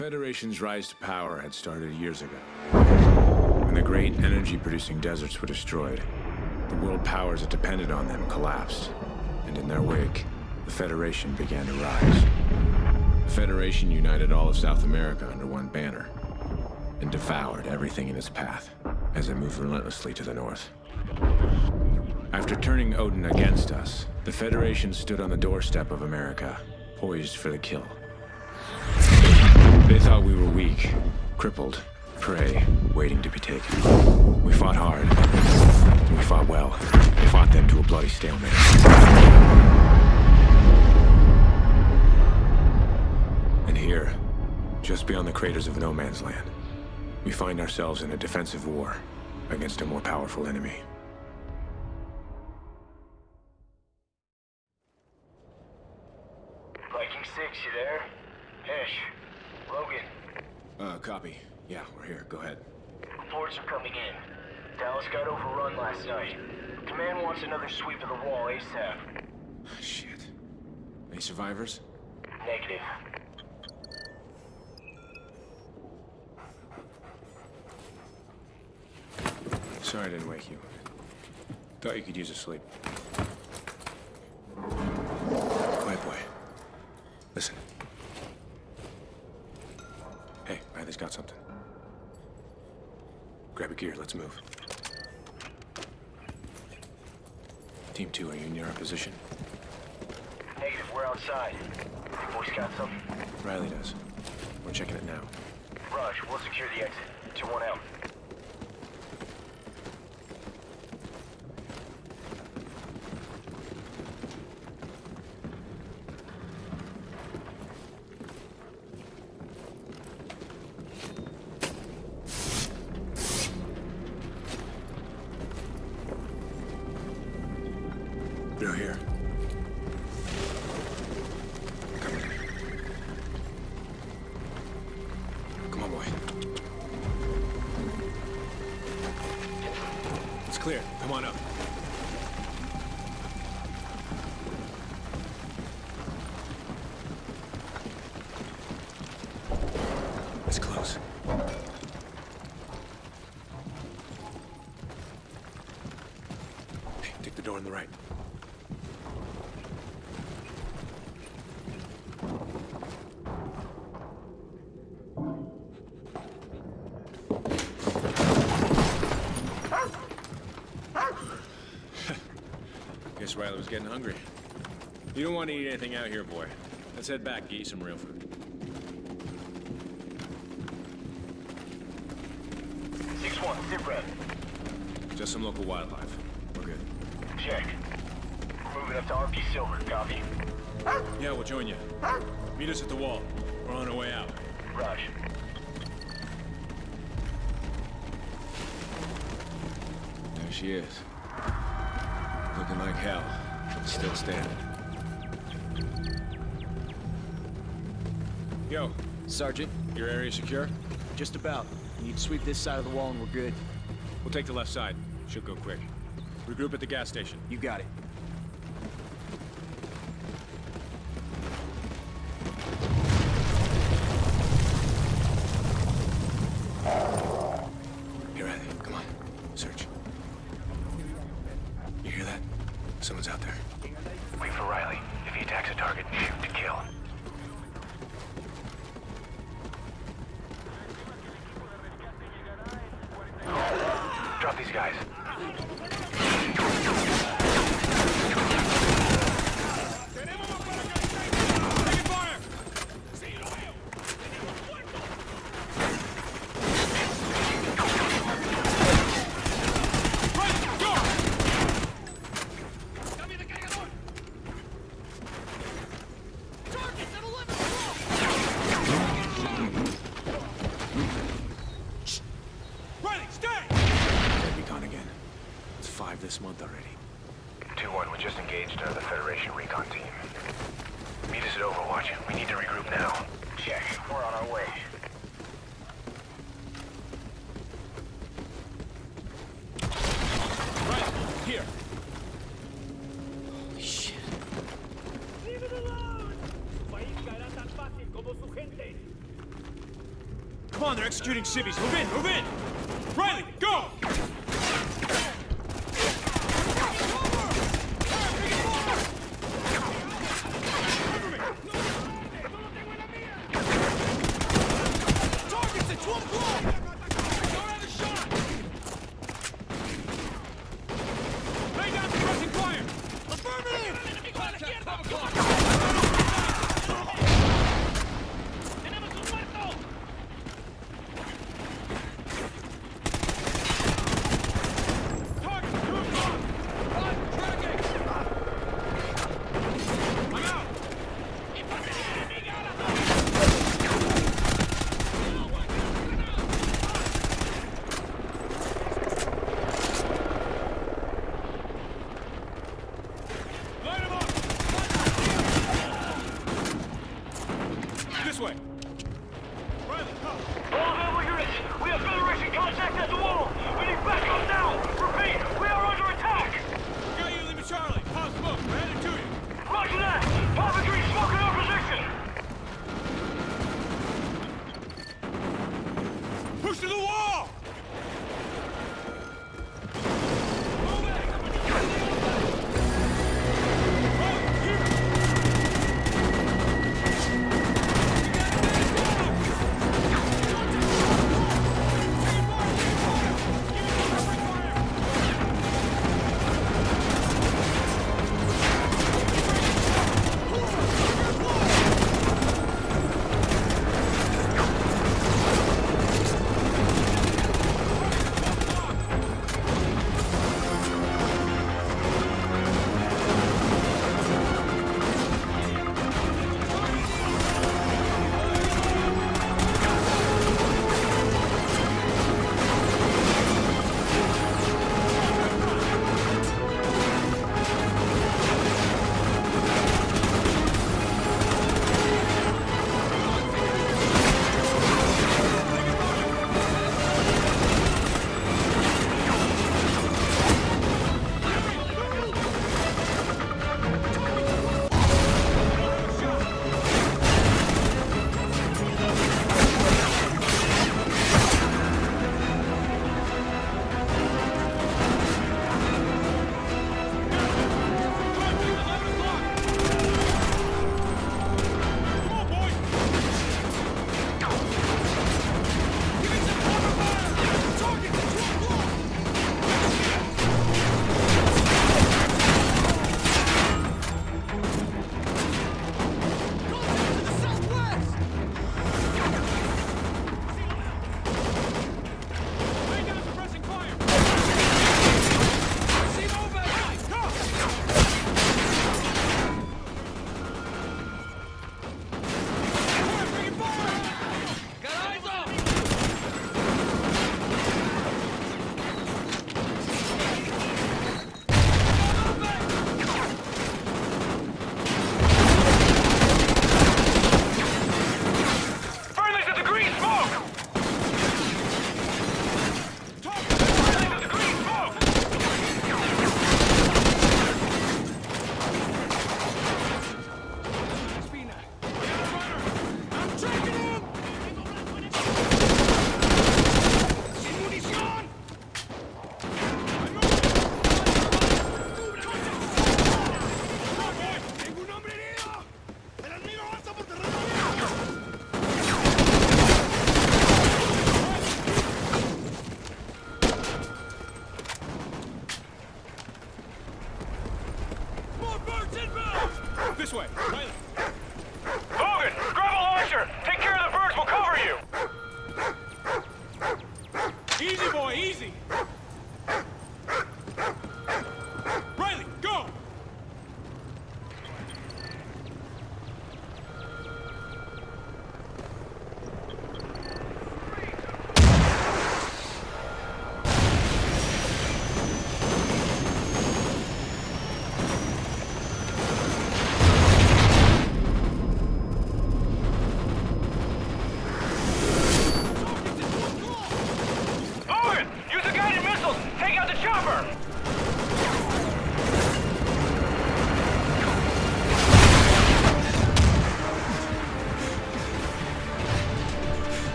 Federation's rise to power had started years ago. When the great energy-producing deserts were destroyed, the world powers that depended on them collapsed, and in their wake, the Federation began to rise. The Federation united all of South America under one banner, and devoured everything in its path as it moved relentlessly to the north. After turning Odin against us, the Federation stood on the doorstep of America, poised for the kill. They thought we were weak, crippled, prey, waiting to be taken. We fought hard. We fought well. We fought them to a bloody stalemate. And here, just beyond the craters of No Man's Land, we find ourselves in a defensive war against a more powerful enemy. Copy. Yeah, we're here. Go ahead. Reports are coming in. Dallas got overrun last night. Command wants another sweep of the wall ASAP. Shit. Any survivors? Negative. Sorry I didn't wake you. Thought you could use a sleep. Position? Negative, we're outside. You boys got something? Riley does. We're checking it now. Raj, we'll secure the exit. 2-1 out. They're here. Come on, boy. It's clear. Come on up. It's close. Take the door on the right. Getting hungry. You don't want to eat anything out here, boy. Let's head back, get you some real food. 6-1, sit rep. Just some local wildlife. We're good. Check. We're moving up to RP Silver, copy. Yeah, we'll join you. Meet us at the wall. We're on our way out. Rush. There she is. Looking like hell, still standing. Yo, Sergeant, your area secure? just about. You need to sweep this side of the wall and we're good. We'll take the left side. Should go quick. Regroup at the gas station. You got it. Target, shoot to kill. Drop these guys. They'll be gone again. It's five this month already. 2-1, we just engaged another Federation recon team. Meet us at Overwatch. We need to regroup now. Check. We're on our way. Right, here. Come on, they're executing civvies. Move in, move in!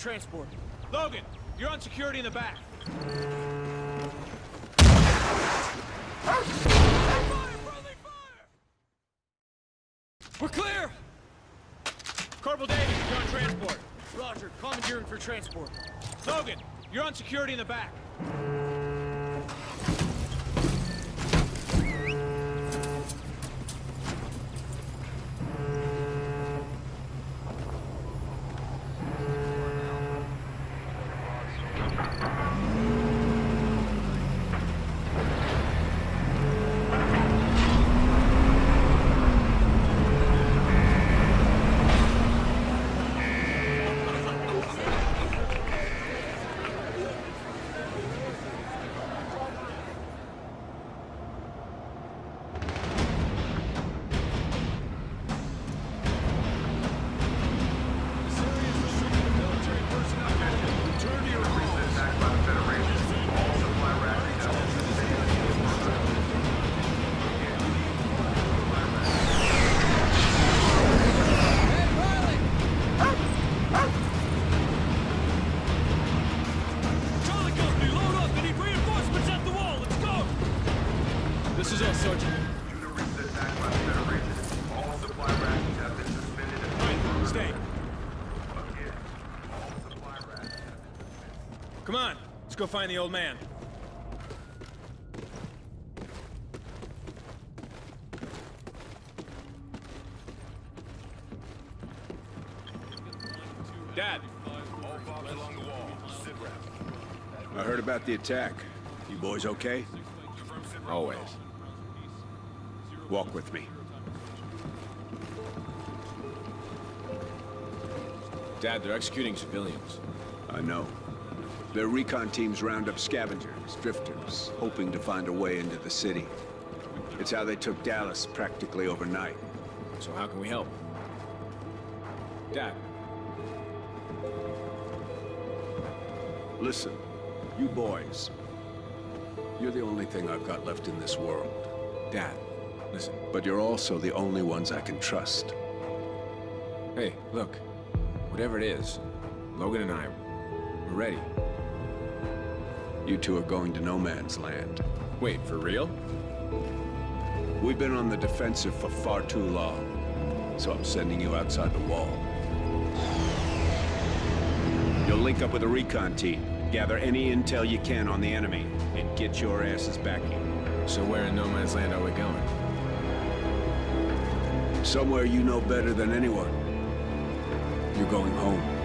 Transport. Logan, you're on security in the back. We're clear! Corporal Davis, you're on transport. Roger, commandeering for transport. Logan, you're on security in the back. Come on, let's go find the old man. Dad, I heard about the attack. You boys okay? Always. Walk with me. Dad, they're executing civilians. I know. Their recon teams round up scavengers, drifters, hoping to find a way into the city. It's how they took Dallas practically overnight. So how can we help? Dad, Listen, you boys. You're the only thing I've got left in this world. Dad, listen. But you're also the only ones I can trust. Hey, look. Whatever it is, Logan and I, we're ready. You two are going to no man's land. Wait, for real? We've been on the defensive for far too long, so I'm sending you outside the wall. You'll link up with a recon team, gather any intel you can on the enemy, and get your asses back here. So where in no man's land are we going? Somewhere you know better than anyone. You're going home.